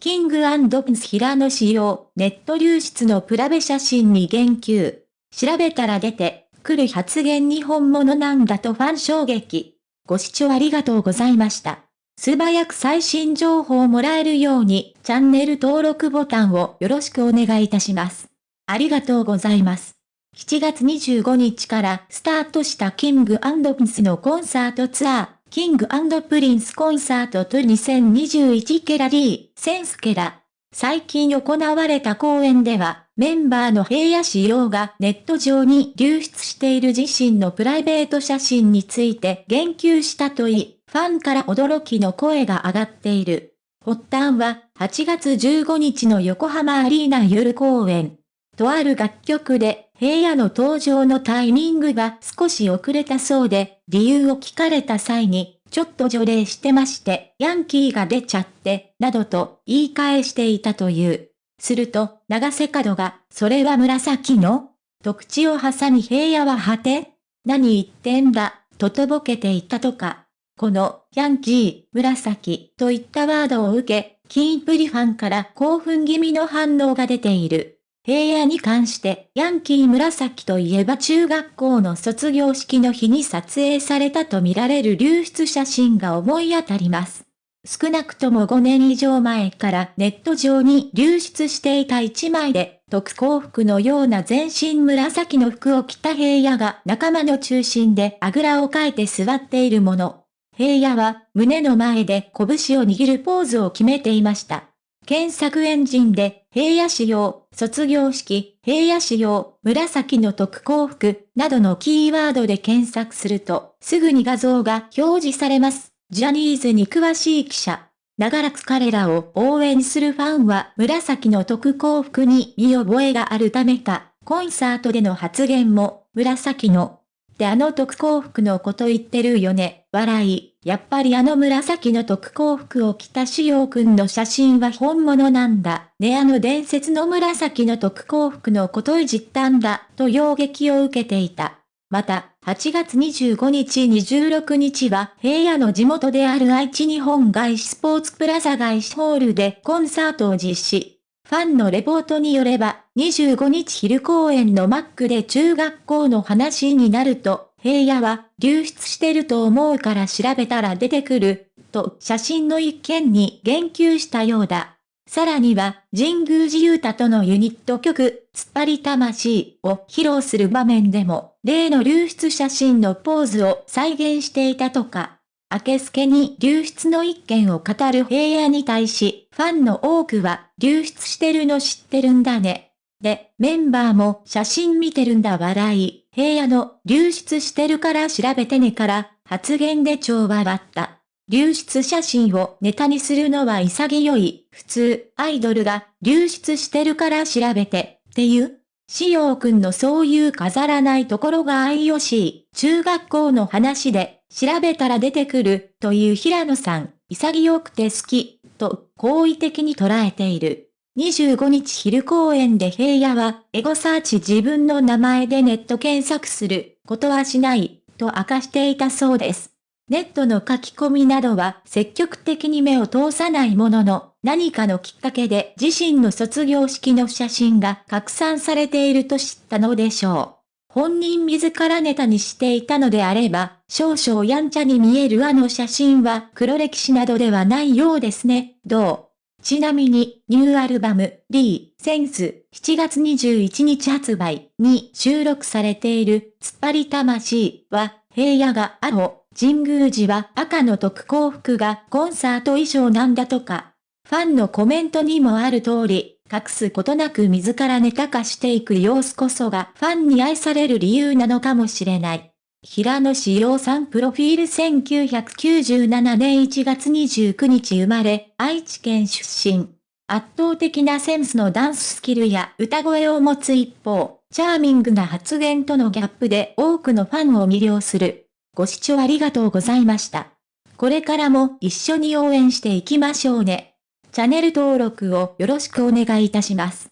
キングプンド・ピス平野仕様、ネット流出のプラベ写真に言及。調べたら出て、来る発言に本物なんだとファン衝撃。ご視聴ありがとうございました。素早く最新情報をもらえるように、チャンネル登録ボタンをよろしくお願いいたします。ありがとうございます。7月25日からスタートしたキングプンスのコンサートツアー、キングプリンスコンサートと2021ケラリー、センスケラ。最近行われた公演では、メンバーの平野仕様がネット上に流出している自身のプライベート写真について言及したといい、ファンから驚きの声が上がっている。発端は8月15日の横浜アリーナ夜公演。とある楽曲で平野の登場のタイミングが少し遅れたそうで、理由を聞かれた際に、ちょっと除霊してまして、ヤンキーが出ちゃって、などと言い返していたという。すると、長瀬角が、それは紫のと口を挟み平野は果て何言ってんだ、ととぼけていたとか。この、ヤンキー、紫といったワードを受け、キンプリファンから興奮気味の反応が出ている。平野に関して、ヤンキー紫といえば中学校の卒業式の日に撮影されたとみられる流出写真が思い当たります。少なくとも5年以上前からネット上に流出していた1枚で、特攻服のような全身紫の服を着た平野が仲間の中心であぐらをかいて座っているもの。平野は胸の前で拳を握るポーズを決めていました。検索エンジンで、平野仕様、卒業式、平野仕様、紫の特攻服、などのキーワードで検索すると、すぐに画像が表示されます。ジャニーズに詳しい記者。長らく彼らを応援するファンは紫の特攻服に見覚えがあるためか、コンサートでの発言も紫のってあの特攻服のこと言ってるよね、笑い。やっぱりあの紫の特攻服を着たしようくんの写真は本物なんだ。ねあの伝説の紫の特攻服のこといじったんだ、と衝撃を受けていた。また、8月25日26日は平野の地元である愛知日本外資スポーツプラザ外資ホールでコンサートを実施。ファンのレポートによれば、25日昼公演のマックで中学校の話になると、平野は流出してると思うから調べたら出てくる、と写真の一件に言及したようだ。さらには、神宮寺勇太とのユニット曲、突っ張り魂を披露する場面でも、例の流出写真のポーズを再現していたとか。明けすけに流出の一件を語る平野に対し、ファンの多くは、流出してるの知ってるんだね。で、メンバーも写真見てるんだ笑い、平野の流出してるから調べてねから発言で超笑った。流出写真をネタにするのは潔い。普通、アイドルが流出してるから調べてっていうしおうくんのそういう飾らないところが愛よしい。中学校の話で調べたら出てくる、という平野さん、潔くて好き、と、好意的に捉えている。25日昼公演で平野は、エゴサーチ自分の名前でネット検索する、ことはしない、と明かしていたそうです。ネットの書き込みなどは積極的に目を通さないものの、何かのきっかけで自身の卒業式の写真が拡散されていると知ったのでしょう。本人自らネタにしていたのであれば、少々やんちゃに見えるあの写真は黒歴史などではないようですね、どう？ちなみに、ニューアルバム、リー、センス、7月21日発売に収録されている、突っ張り魂は、平野が青、神宮寺は赤の特攻服がコンサート衣装なんだとか。ファンのコメントにもある通り、隠すことなく自らネタ化していく様子こそがファンに愛される理由なのかもしれない。平野志陽さんプロフィール1997年1月29日生まれ、愛知県出身。圧倒的なセンスのダンススキルや歌声を持つ一方、チャーミングな発言とのギャップで多くのファンを魅了する。ご視聴ありがとうございました。これからも一緒に応援していきましょうね。チャンネル登録をよろしくお願いいたします。